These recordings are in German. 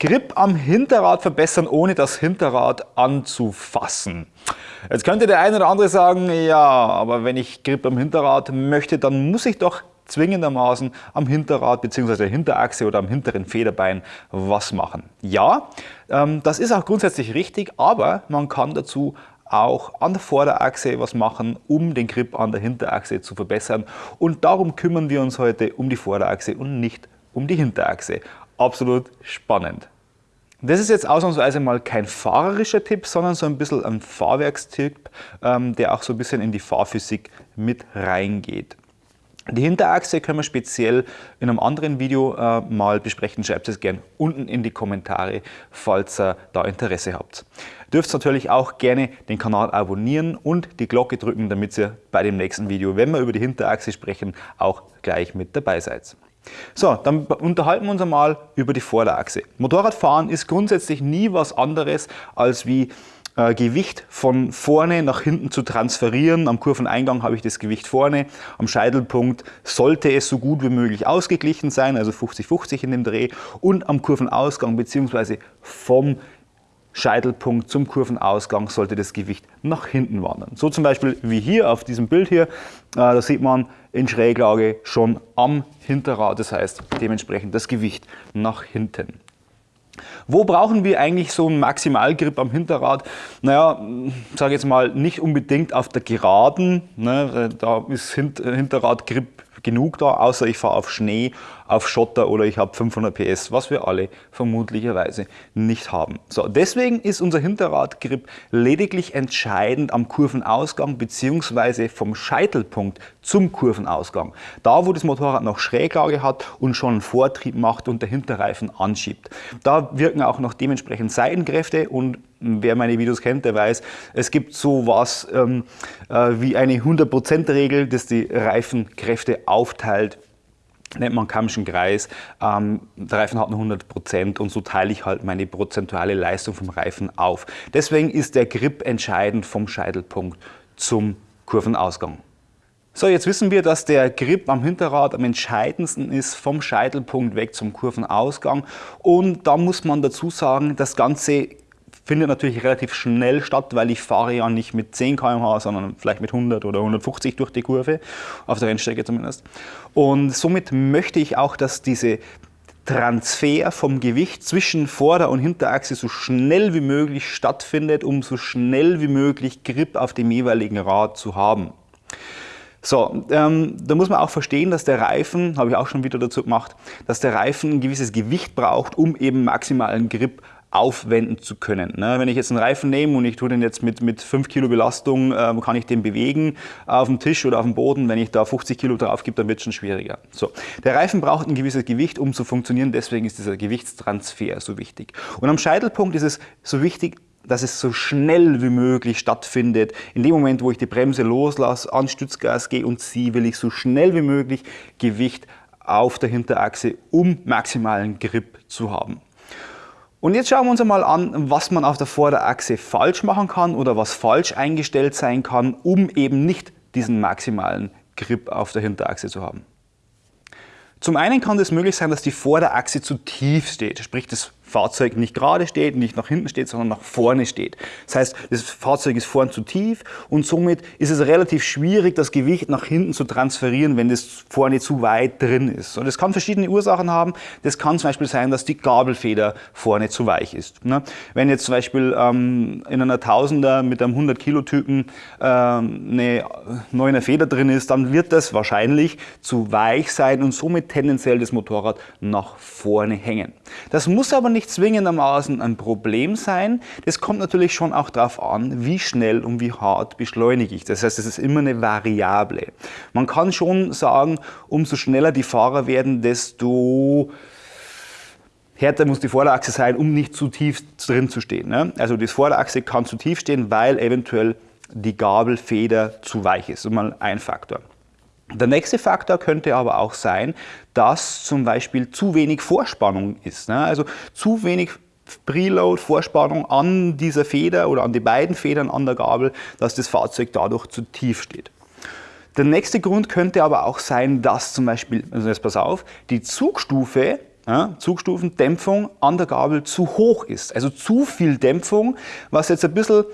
Grip am Hinterrad verbessern, ohne das Hinterrad anzufassen. Jetzt könnte der eine oder andere sagen, ja, aber wenn ich Grip am Hinterrad möchte, dann muss ich doch zwingendermaßen am Hinterrad bzw. der Hinterachse oder am hinteren Federbein was machen. Ja, ähm, das ist auch grundsätzlich richtig, aber man kann dazu auch an der Vorderachse was machen, um den Grip an der Hinterachse zu verbessern. Und darum kümmern wir uns heute um die Vorderachse und nicht um die Hinterachse. Absolut spannend. Das ist jetzt ausnahmsweise mal kein fahrerischer Tipp, sondern so ein bisschen ein Fahrwerkstipp, ähm, der auch so ein bisschen in die Fahrphysik mit reingeht. Die Hinterachse können wir speziell in einem anderen Video äh, mal besprechen. Schreibt es gerne unten in die Kommentare, falls ihr da Interesse habt. Dürft natürlich auch gerne den Kanal abonnieren und die Glocke drücken, damit ihr bei dem nächsten Video, wenn wir über die Hinterachse sprechen, auch gleich mit dabei seid. So, dann unterhalten wir uns einmal über die Vorderachse. Motorradfahren ist grundsätzlich nie was anderes als wie äh, Gewicht von vorne nach hinten zu transferieren. Am Kurveneingang habe ich das Gewicht vorne. Am Scheitelpunkt sollte es so gut wie möglich ausgeglichen sein, also 50-50 in dem Dreh. Und am Kurvenausgang bzw. vom Scheitelpunkt zum Kurvenausgang sollte das Gewicht nach hinten wandern. So zum Beispiel wie hier auf diesem Bild hier, äh, da sieht man in Schräglage schon am Hinterrad, das heißt dementsprechend das Gewicht nach hinten. Wo brauchen wir eigentlich so einen Maximalgrip am Hinterrad? Naja, sage jetzt mal nicht unbedingt auf der Geraden, ne, da ist Hinterradgrip genug da, außer ich fahre auf Schnee auf Schotter oder ich habe 500 PS, was wir alle vermutlicherweise nicht haben. So, deswegen ist unser Hinterradgrip lediglich entscheidend am Kurvenausgang bzw. vom Scheitelpunkt zum Kurvenausgang. Da, wo das Motorrad noch Schräglage hat und schon einen Vortrieb macht und der Hinterreifen anschiebt. Da wirken auch noch dementsprechend Seitenkräfte und wer meine Videos kennt, der weiß, es gibt so was ähm, äh, wie eine 100% Regel, das die Reifenkräfte aufteilt nennt man Kammschen Kreis. Ähm, der Reifen hat nur 100 Prozent und so teile ich halt meine prozentuale Leistung vom Reifen auf. Deswegen ist der Grip entscheidend vom Scheitelpunkt zum Kurvenausgang. So, jetzt wissen wir, dass der Grip am Hinterrad am entscheidendsten ist vom Scheitelpunkt weg zum Kurvenausgang und da muss man dazu sagen, das Ganze findet natürlich relativ schnell statt, weil ich fahre ja nicht mit 10 km/h, sondern vielleicht mit 100 oder 150 durch die Kurve, auf der Rennstrecke zumindest. Und somit möchte ich auch, dass diese Transfer vom Gewicht zwischen Vorder- und Hinterachse so schnell wie möglich stattfindet, um so schnell wie möglich Grip auf dem jeweiligen Rad zu haben. So, ähm, da muss man auch verstehen, dass der Reifen, habe ich auch schon wieder dazu gemacht, dass der Reifen ein gewisses Gewicht braucht, um eben maximalen Grip aufwenden zu können. Ne? Wenn ich jetzt einen Reifen nehme und ich tue den jetzt mit, mit 5 Kilo Belastung, äh, kann ich den bewegen auf dem Tisch oder auf dem Boden. Wenn ich da 50 Kilo drauf gebe, dann wird es schon schwieriger. So. Der Reifen braucht ein gewisses Gewicht, um zu funktionieren. Deswegen ist dieser Gewichtstransfer so wichtig. Und am Scheitelpunkt ist es so wichtig, dass es so schnell wie möglich stattfindet. In dem Moment, wo ich die Bremse loslasse, an Stützgas gehe und ziehe, will ich so schnell wie möglich Gewicht auf der Hinterachse, um maximalen Grip zu haben. Und jetzt schauen wir uns einmal an, was man auf der Vorderachse falsch machen kann oder was falsch eingestellt sein kann, um eben nicht diesen maximalen Grip auf der Hinterachse zu haben. Zum einen kann es möglich sein, dass die Vorderachse zu tief steht, sprich das Fahrzeug nicht gerade steht, nicht nach hinten steht, sondern nach vorne steht. Das heißt, das Fahrzeug ist vorn zu tief und somit ist es relativ schwierig, das Gewicht nach hinten zu transferieren, wenn das vorne zu weit drin ist. Und das kann verschiedene Ursachen haben. Das kann zum Beispiel sein, dass die Gabelfeder vorne zu weich ist. Ne? Wenn jetzt zum Beispiel ähm, in einer Tausender mit einem 100 Kilo Typen ähm, eine 9er Feder drin ist, dann wird das wahrscheinlich zu weich sein und somit tendenziell das Motorrad nach vorne hängen. Das muss aber nicht nicht zwingendermaßen ein Problem sein. Das kommt natürlich schon auch darauf an, wie schnell und wie hart beschleunige ich. Das heißt, es ist immer eine Variable. Man kann schon sagen, umso schneller die Fahrer werden, desto härter muss die Vorderachse sein, um nicht zu tief drin zu stehen. Ne? Also die Vorderachse kann zu tief stehen, weil eventuell die Gabelfeder zu weich ist. Das ist mal ein Faktor. Der nächste Faktor könnte aber auch sein, dass zum Beispiel zu wenig Vorspannung ist. Ne? Also zu wenig Preload, Vorspannung an dieser Feder oder an die beiden Federn an der Gabel, dass das Fahrzeug dadurch zu tief steht. Der nächste Grund könnte aber auch sein, dass zum Beispiel, also jetzt pass auf, die Zugstufe ja, Zugstufen, Dämpfung an der Gabel zu hoch ist. Also zu viel Dämpfung, was jetzt ein bisschen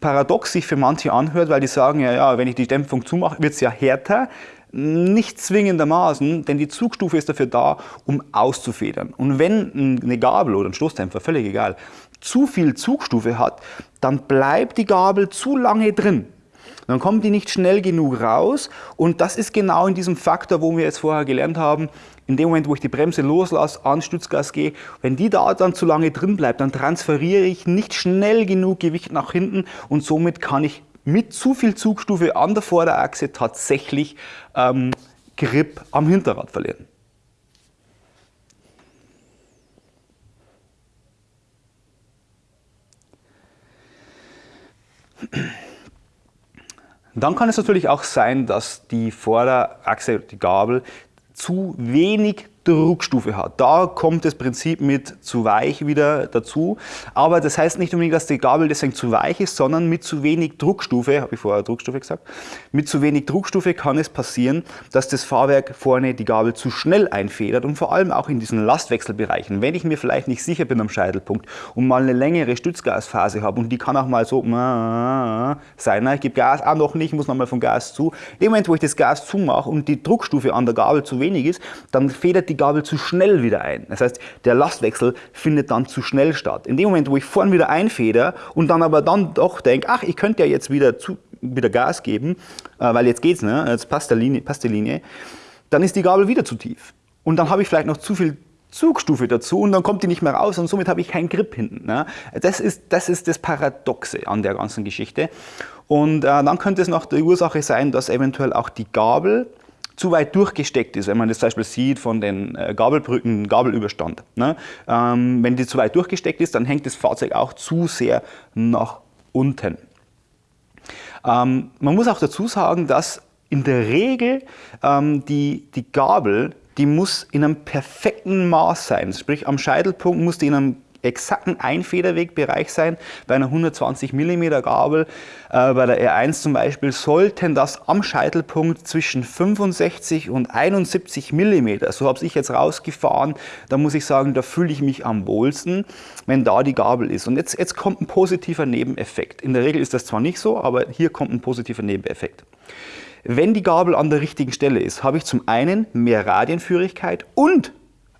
paradox sich für manche anhört, weil die sagen, ja, ja, wenn ich die Dämpfung zumache, wird es ja härter. Nicht zwingendermaßen, denn die Zugstufe ist dafür da, um auszufedern. Und wenn eine Gabel oder ein Stoßdämpfer, völlig egal, zu viel Zugstufe hat, dann bleibt die Gabel zu lange drin. Dann kommt die nicht schnell genug raus und das ist genau in diesem Faktor, wo wir jetzt vorher gelernt haben, in dem Moment, wo ich die Bremse loslasse, an Stützgas gehe, wenn die da dann zu lange drin bleibt, dann transferiere ich nicht schnell genug Gewicht nach hinten und somit kann ich mit zu viel Zugstufe an der Vorderachse tatsächlich ähm, Grip am Hinterrad verlieren. Dann kann es natürlich auch sein, dass die Vorderachse, die Gabel, zu wenig Druckstufe hat. Da kommt das Prinzip mit zu weich wieder dazu. Aber das heißt nicht unbedingt, dass die Gabel deswegen zu weich ist, sondern mit zu wenig Druckstufe, habe ich vorher Druckstufe gesagt, mit zu wenig Druckstufe kann es passieren, dass das Fahrwerk vorne die Gabel zu schnell einfedert und vor allem auch in diesen Lastwechselbereichen. Wenn ich mir vielleicht nicht sicher bin am Scheitelpunkt und mal eine längere Stützgasphase habe und die kann auch mal so sein, ich gebe Gas auch noch nicht, muss nochmal vom Gas zu. Dem Moment, wo ich das Gas zumache und die Druckstufe an der Gabel zu wenig ist, dann federt die die Gabel zu schnell wieder ein. Das heißt, der Lastwechsel findet dann zu schnell statt. In dem Moment, wo ich vorn wieder einfeder und dann aber dann doch denke, ach, ich könnte ja jetzt wieder, zu, wieder Gas geben, äh, weil jetzt geht's, ne? jetzt passt, der Linie, passt die Linie, dann ist die Gabel wieder zu tief. Und dann habe ich vielleicht noch zu viel Zugstufe dazu und dann kommt die nicht mehr raus und somit habe ich keinen Grip hinten. Ne? Das, ist, das ist das Paradoxe an der ganzen Geschichte. Und äh, dann könnte es noch die Ursache sein, dass eventuell auch die Gabel zu weit durchgesteckt ist, wenn man das zum Beispiel sieht von den äh, Gabelbrücken, Gabelüberstand. Ne? Ähm, wenn die zu weit durchgesteckt ist, dann hängt das Fahrzeug auch zu sehr nach unten. Ähm, man muss auch dazu sagen, dass in der Regel ähm, die, die Gabel, die muss in einem perfekten Maß sein. Sprich, am Scheitelpunkt muss die in einem exakten Einfederwegbereich sein. Bei einer 120 mm Gabel, äh, bei der R1 zum Beispiel, sollten das am Scheitelpunkt zwischen 65 und 71 mm, so habe ich jetzt rausgefahren, da muss ich sagen, da fühle ich mich am wohlsten, wenn da die Gabel ist. Und jetzt, jetzt kommt ein positiver Nebeneffekt. In der Regel ist das zwar nicht so, aber hier kommt ein positiver Nebeneffekt. Wenn die Gabel an der richtigen Stelle ist, habe ich zum einen mehr Radienführigkeit und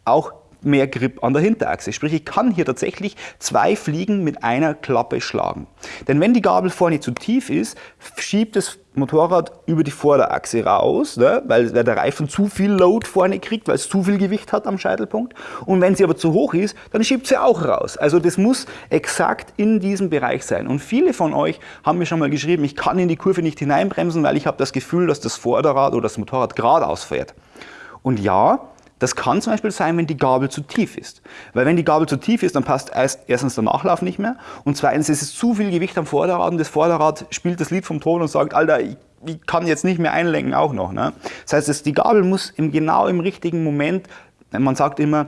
auch mehr Grip an der Hinterachse. Sprich, ich kann hier tatsächlich zwei Fliegen mit einer Klappe schlagen. Denn wenn die Gabel vorne zu tief ist, schiebt das Motorrad über die Vorderachse raus, ne, weil der Reifen zu viel Load vorne kriegt, weil es zu viel Gewicht hat am Scheitelpunkt. Und wenn sie aber zu hoch ist, dann schiebt sie auch raus. Also das muss exakt in diesem Bereich sein. Und viele von euch haben mir schon mal geschrieben, ich kann in die Kurve nicht hineinbremsen, weil ich habe das Gefühl, dass das Vorderrad oder das Motorrad geradeaus fährt. Und ja, das kann zum Beispiel sein, wenn die Gabel zu tief ist. Weil wenn die Gabel zu tief ist, dann passt erstens der Nachlauf nicht mehr und zweitens ist es zu viel Gewicht am Vorderrad und das Vorderrad spielt das Lied vom Ton und sagt, Alter, ich, ich kann jetzt nicht mehr einlenken auch noch. Ne? Das heißt, die Gabel muss im, genau im richtigen Moment, man sagt immer,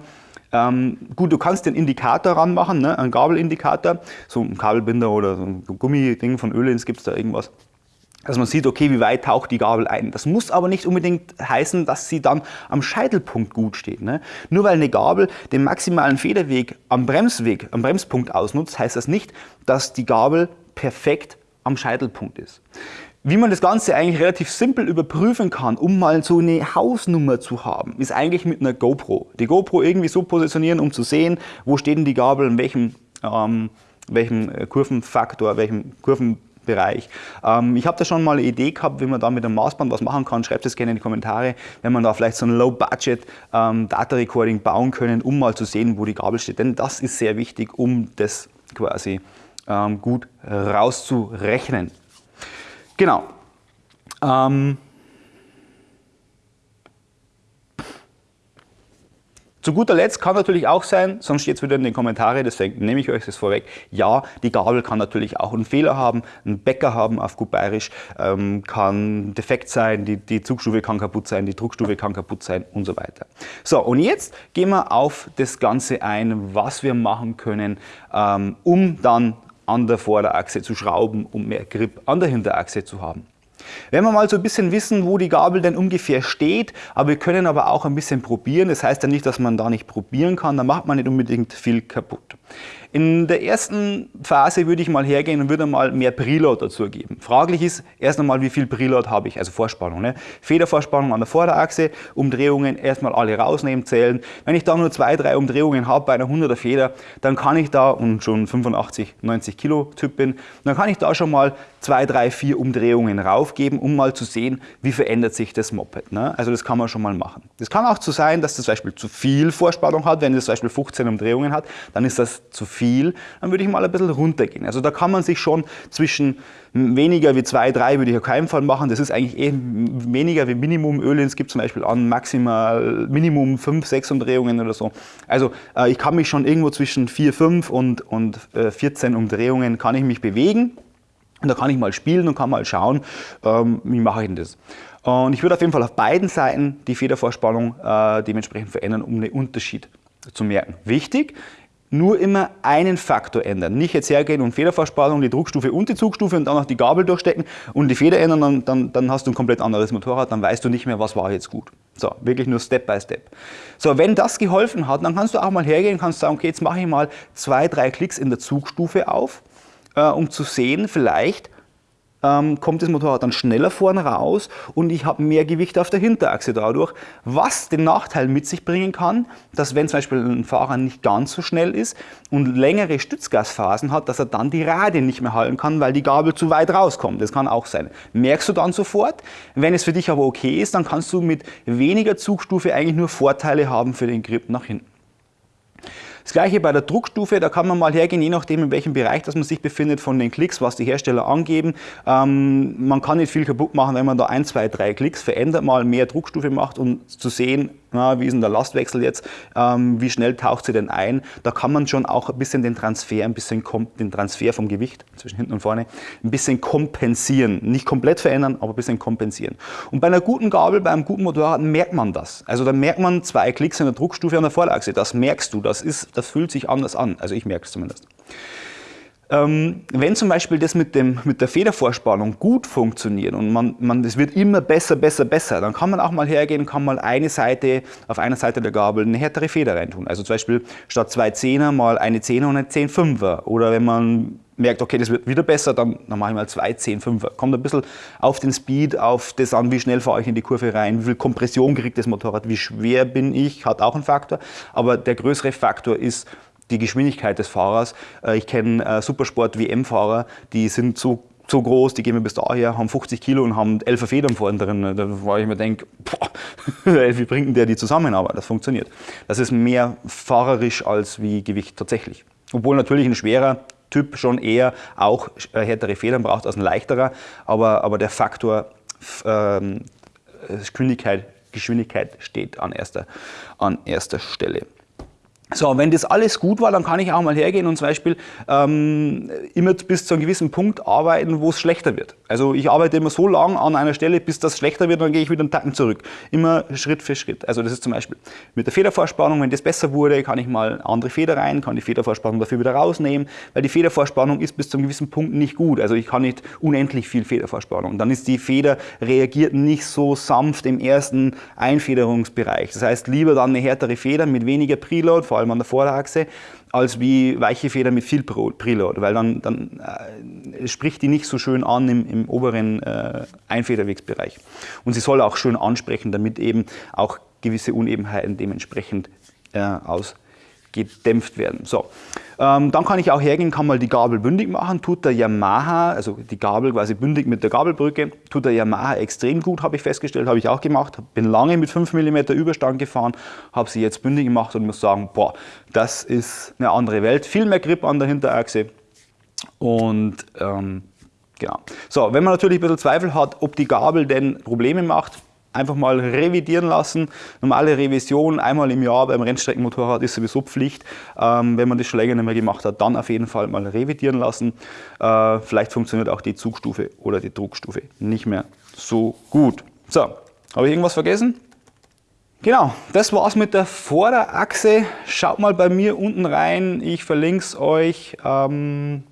ähm, gut, du kannst den Indikator ranmachen, ne? einen Gabelindikator, so ein Kabelbinder oder so ein Gummiding von gibt es da irgendwas dass man sieht, okay, wie weit taucht die Gabel ein. Das muss aber nicht unbedingt heißen, dass sie dann am Scheitelpunkt gut steht. Ne? Nur weil eine Gabel den maximalen Federweg am Bremsweg, am Bremspunkt ausnutzt, heißt das nicht, dass die Gabel perfekt am Scheitelpunkt ist. Wie man das Ganze eigentlich relativ simpel überprüfen kann, um mal so eine Hausnummer zu haben, ist eigentlich mit einer GoPro. Die GoPro irgendwie so positionieren, um zu sehen, wo steht denn die Gabel, in welchem, ähm, welchem äh, Kurvenfaktor, welchem Kurven Bereich. Ähm, ich habe da schon mal eine Idee gehabt, wie man da mit einem Maßband was machen kann. Schreibt es gerne in die Kommentare, wenn man da vielleicht so ein Low-Budget ähm, Data Recording bauen können, um mal zu sehen, wo die Gabel steht. Denn das ist sehr wichtig, um das quasi ähm, gut rauszurechnen. Genau. Ähm, Zu guter Letzt kann natürlich auch sein, sonst steht es wieder in den Kommentaren, deswegen nehme ich euch das vorweg, ja, die Gabel kann natürlich auch einen Fehler haben, einen Bäcker haben auf gut bayerisch, ähm, kann defekt sein, die, die Zugstufe kann kaputt sein, die Druckstufe kann kaputt sein und so weiter. So, und jetzt gehen wir auf das Ganze ein, was wir machen können, ähm, um dann an der Vorderachse zu schrauben, um mehr Grip an der Hinterachse zu haben. Wenn wir mal so ein bisschen wissen, wo die Gabel denn ungefähr steht, aber wir können aber auch ein bisschen probieren. Das heißt ja nicht, dass man da nicht probieren kann, da macht man nicht unbedingt viel kaputt. In der ersten Phase würde ich mal hergehen und würde mal mehr Preload dazu geben. Fraglich ist erst einmal, wie viel Preload habe ich, also Vorspannung. Ne? Federvorspannung an der Vorderachse, Umdrehungen erstmal alle rausnehmen, zählen. Wenn ich da nur zwei, drei Umdrehungen habe bei einer 100er Feder, dann kann ich da, und schon 85, 90 Kilo Typ bin, dann kann ich da schon mal zwei, drei, vier Umdrehungen raufgeben, um mal zu sehen, wie verändert sich das Moped. Ne? Also das kann man schon mal machen. Das kann auch so sein, dass das zum Beispiel zu viel Vorspannung hat. Wenn es zum Beispiel 15 Umdrehungen hat, dann ist das zu viel viel, dann würde ich mal ein bisschen runtergehen. Also da kann man sich schon zwischen weniger wie 2, 3 würde ich auf keinen Fall machen. Das ist eigentlich eh weniger wie Minimum. Ölins gibt zum Beispiel an maximal Minimum 5, 6 Umdrehungen oder so. Also äh, ich kann mich schon irgendwo zwischen 4, 5 und, und äh, 14 Umdrehungen kann ich mich bewegen. Und da kann ich mal spielen und kann mal schauen, ähm, wie mache ich denn das. Und ich würde auf jeden Fall auf beiden Seiten die Federvorspannung äh, dementsprechend verändern, um einen Unterschied zu merken. Wichtig, nur immer einen Faktor ändern. Nicht jetzt hergehen und Federverspannung, die Druckstufe und die Zugstufe und dann noch die Gabel durchstecken und die Feder ändern, dann, dann, dann hast du ein komplett anderes Motorrad, dann weißt du nicht mehr, was war jetzt gut. So, wirklich nur Step by Step. So, wenn das geholfen hat, dann kannst du auch mal hergehen und kannst sagen, okay, jetzt mache ich mal zwei, drei Klicks in der Zugstufe auf, äh, um zu sehen, vielleicht ähm, kommt das Motorrad dann schneller vorne raus und ich habe mehr Gewicht auf der Hinterachse dadurch, was den Nachteil mit sich bringen kann, dass wenn zum Beispiel ein Fahrer nicht ganz so schnell ist und längere Stützgasphasen hat, dass er dann die Radien nicht mehr halten kann, weil die Gabel zu weit rauskommt. Das kann auch sein. Merkst du dann sofort. Wenn es für dich aber okay ist, dann kannst du mit weniger Zugstufe eigentlich nur Vorteile haben für den Grip nach hinten. Das gleiche bei der Druckstufe, da kann man mal hergehen, je nachdem in welchem Bereich das man sich befindet von den Klicks, was die Hersteller angeben. Ähm, man kann nicht viel kaputt machen, wenn man da ein, zwei, drei Klicks verändert, mal mehr Druckstufe macht, um zu sehen, na, wie ist denn der Lastwechsel jetzt, ähm, wie schnell taucht sie denn ein. Da kann man schon auch ein bisschen den Transfer, ein bisschen den Transfer vom Gewicht zwischen hinten und vorne, ein bisschen kompensieren. Nicht komplett verändern, aber ein bisschen kompensieren. Und bei einer guten Gabel, bei einem guten Motorrad merkt man das. Also da merkt man zwei Klicks in der Druckstufe an der Vorderachse. Das merkst du, das, ist, das fühlt sich anders an. Also ich merke es zumindest. Ähm, wenn zum Beispiel das mit, dem, mit der Federvorspannung gut funktioniert und man, man, das wird immer besser, besser, besser, dann kann man auch mal hergehen und kann mal eine Seite, auf einer Seite der Gabel eine härtere Feder reintun. Also zum Beispiel statt zwei Zehner mal eine Zehner und eine Zehn Fünfer. Oder wenn man merkt, okay, das wird wieder besser, dann, dann mache ich mal zwei Zehn Fünfer. Kommt ein bisschen auf den Speed, auf das an, wie schnell fahre ich in die Kurve rein, wie viel Kompression kriegt das Motorrad, wie schwer bin ich, hat auch einen Faktor. Aber der größere Faktor ist, die Geschwindigkeit des Fahrers. Äh, ich kenne äh, Supersport-WM-Fahrer, die sind so, so groß, die gehen mir bis daher, haben 50 Kilo und haben 11 Federn vorne drin. Da wo ich mir denke, wie bringt denn der die zusammen? Aber das funktioniert. Das ist mehr fahrerisch als wie Gewicht tatsächlich. Obwohl natürlich ein schwerer Typ schon eher auch äh, härtere Federn braucht als ein leichterer, aber, aber der Faktor ähm, Geschwindigkeit, Geschwindigkeit steht an erster, an erster Stelle. So, wenn das alles gut war, dann kann ich auch mal hergehen und zum Beispiel ähm, immer bis zu einem gewissen Punkt arbeiten, wo es schlechter wird. Also ich arbeite immer so lange an einer Stelle, bis das schlechter wird, dann gehe ich wieder einen Tacken zurück. Immer Schritt für Schritt. Also das ist zum Beispiel mit der Federvorspannung, wenn das besser wurde, kann ich mal andere Feder rein, kann die Federvorspannung dafür wieder rausnehmen, weil die Federvorspannung ist bis zu einem gewissen Punkt nicht gut. Also ich kann nicht unendlich viel Federvorspannung. Dann ist die Feder reagiert nicht so sanft im ersten Einfederungsbereich. Das heißt, lieber dann eine härtere Feder mit weniger Preload, vor allem an der Vorderachse, als wie weiche Feder mit viel Preload, weil dann, dann äh, spricht die nicht so schön an im, im oberen äh, Einfederwegsbereich. Und sie soll auch schön ansprechen, damit eben auch gewisse Unebenheiten dementsprechend äh, aus gedämpft werden. So, ähm, dann kann ich auch hergehen, kann mal die Gabel bündig machen, tut der Yamaha, also die Gabel quasi bündig mit der Gabelbrücke, tut der Yamaha extrem gut, habe ich festgestellt, habe ich auch gemacht, bin lange mit 5 mm Überstand gefahren, habe sie jetzt bündig gemacht und muss sagen, boah, das ist eine andere Welt, viel mehr Grip an der Hinterachse. Und ähm, genau. So, wenn man natürlich ein bisschen Zweifel hat, ob die Gabel denn Probleme macht, einfach mal revidieren lassen. Normale Revision einmal im Jahr beim Rennstreckenmotorrad ist sowieso Pflicht. Ähm, wenn man das schon länger nicht mehr gemacht hat, dann auf jeden Fall mal revidieren lassen. Äh, vielleicht funktioniert auch die Zugstufe oder die Druckstufe nicht mehr so gut. So, habe ich irgendwas vergessen? Genau, das war's mit der Vorderachse. Schaut mal bei mir unten rein, ich verlinke es euch. Ähm,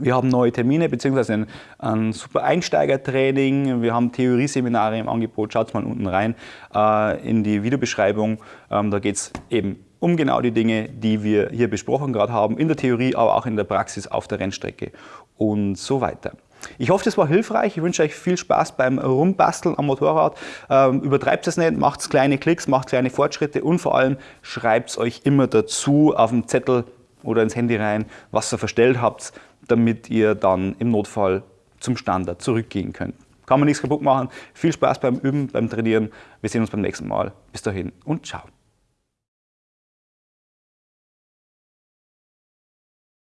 Wir haben neue Termine bzw. Ein, ein, super Einsteigertraining. Wir haben Theorieseminare im Angebot. Schaut mal unten rein äh, in die Videobeschreibung. Ähm, da geht es eben um genau die Dinge, die wir hier besprochen gerade haben, in der Theorie, aber auch in der Praxis auf der Rennstrecke und so weiter. Ich hoffe, das war hilfreich. Ich wünsche euch viel Spaß beim Rumbasteln am Motorrad. Ähm, übertreibt es nicht, macht kleine Klicks, macht kleine Fortschritte und vor allem schreibt es euch immer dazu auf dem Zettel oder ins Handy rein, was ihr verstellt habt, damit ihr dann im Notfall zum Standard zurückgehen könnt. Kann man nichts kaputt machen. Viel Spaß beim Üben, beim Trainieren. Wir sehen uns beim nächsten Mal. Bis dahin und ciao.